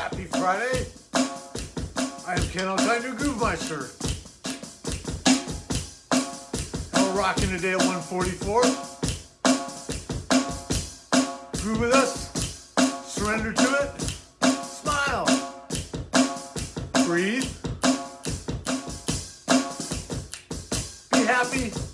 Happy Friday. I am Ken Alkind, your Groove Meister. And we're rocking today at 144. Groove with us. Surrender to it. Smile. Breathe. Be happy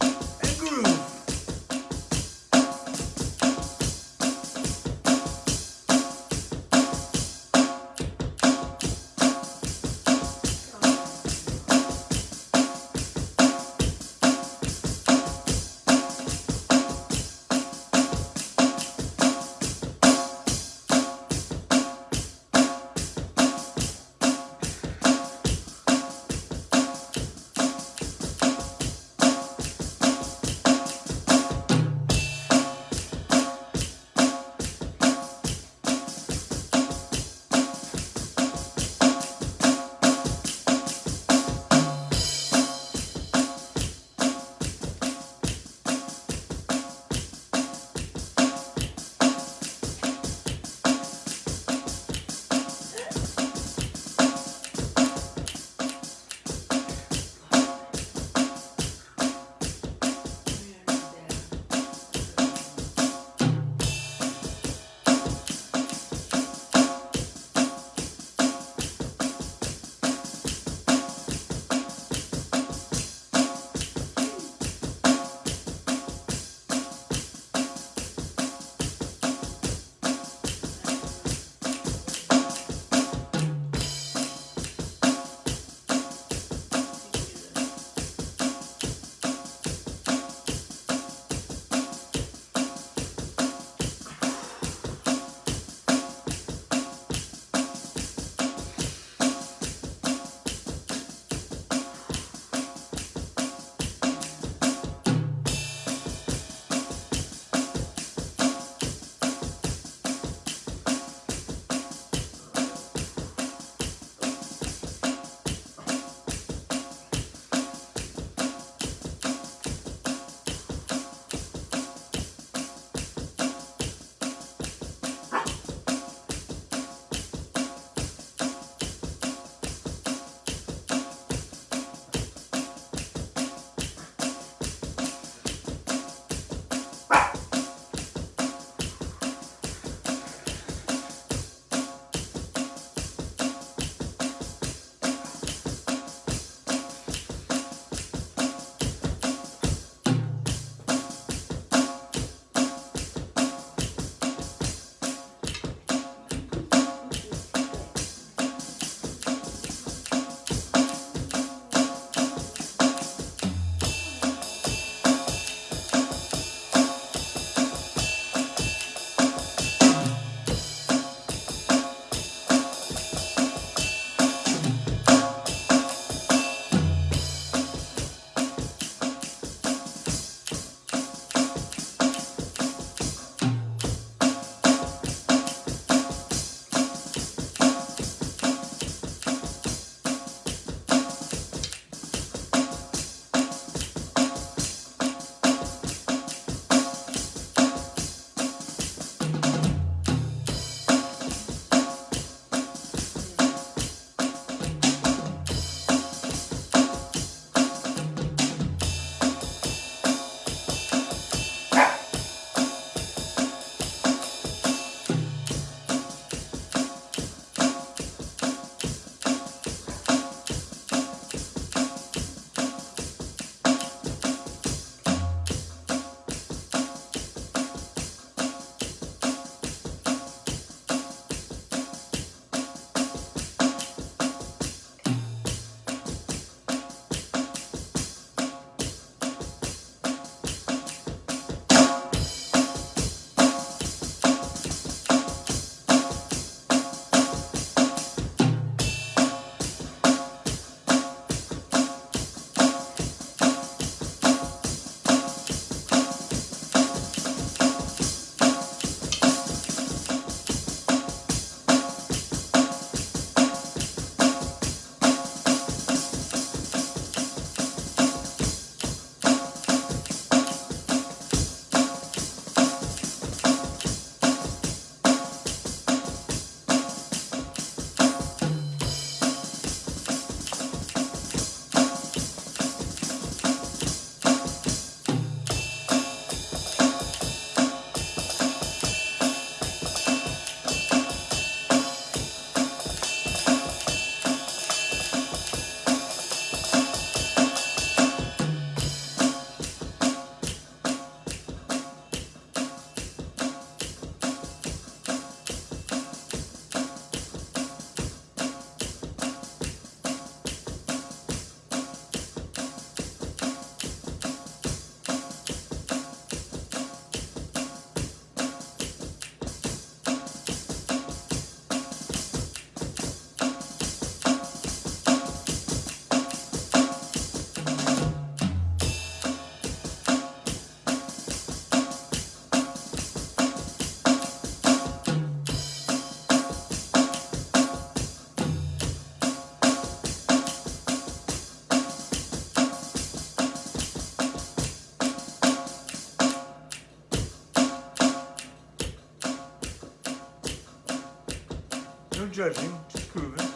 judging, just grooving.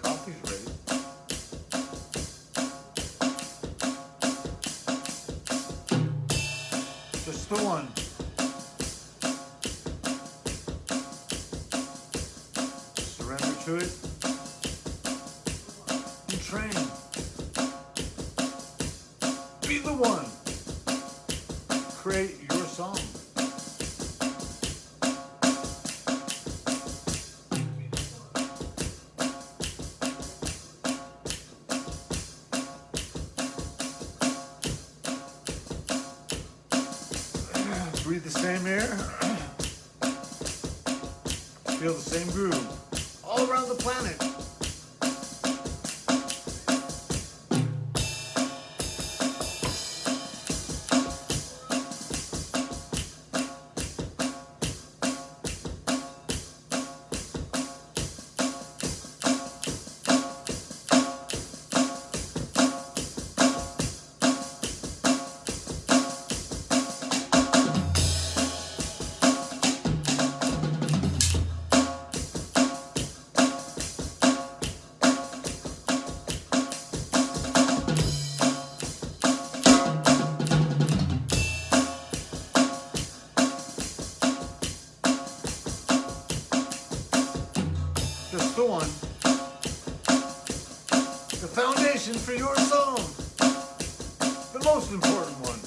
Coffee's ready. Just the one. Surrender to it. Same air. Feel the same groove all around the planet. The one. The foundation for your song. The most important one.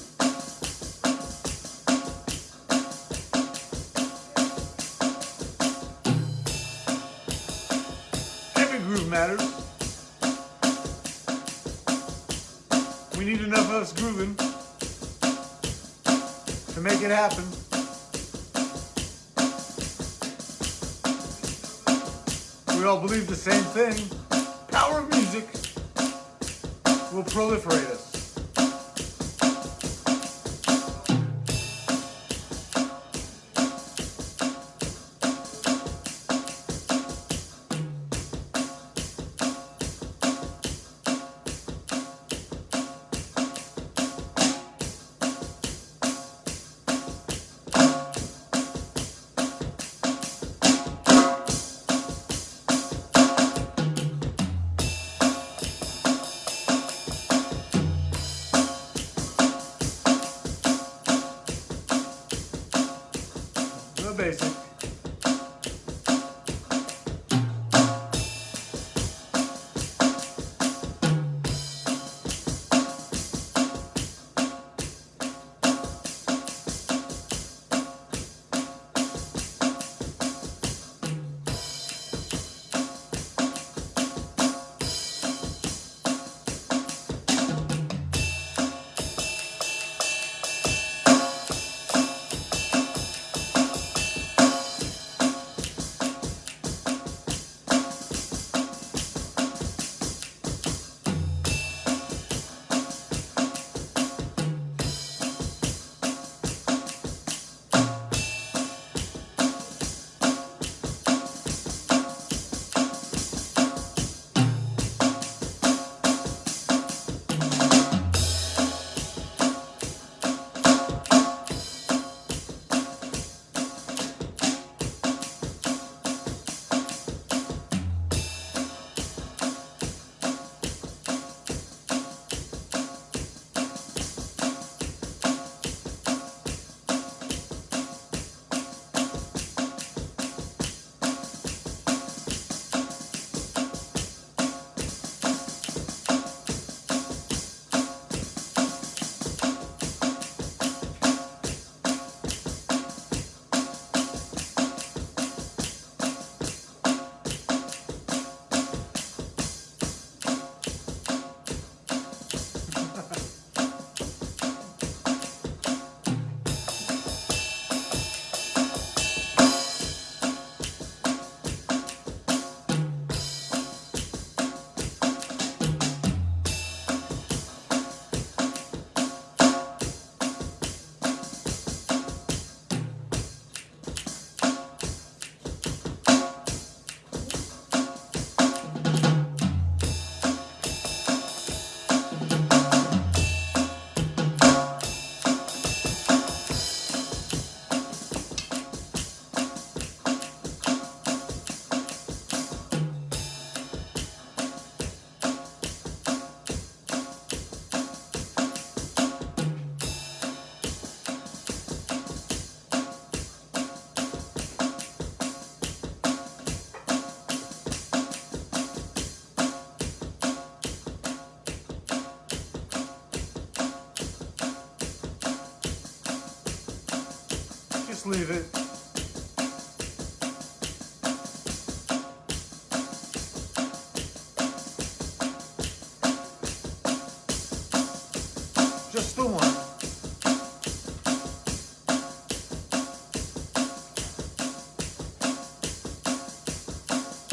Every groove matters. We need enough of us grooving to make it happen. We all believe the same thing. Power of music will proliferate us. Believe it. Just the one.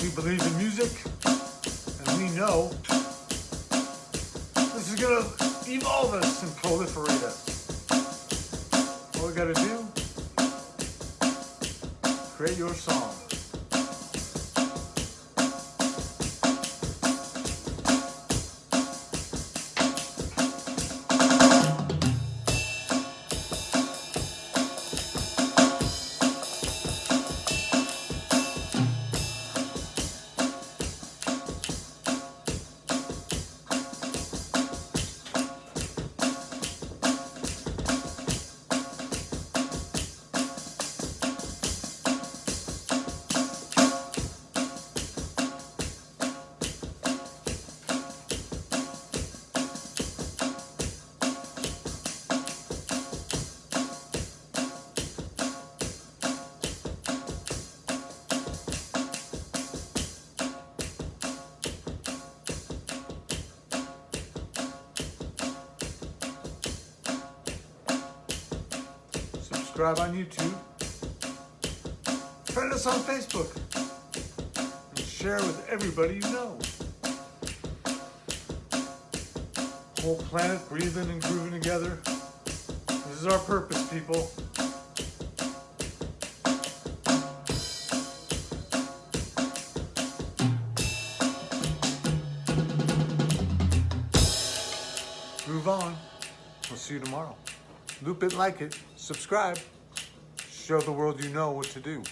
We believe in music, and we know this is gonna evolve us and proliferate us. All we gotta do, create your song. Subscribe on YouTube. Friend us on Facebook. And share with everybody you know. Whole planet breathing and grooving together. This is our purpose, people. Groove on. We'll see you tomorrow. Loop it, like it, subscribe. Show the world you know what to do.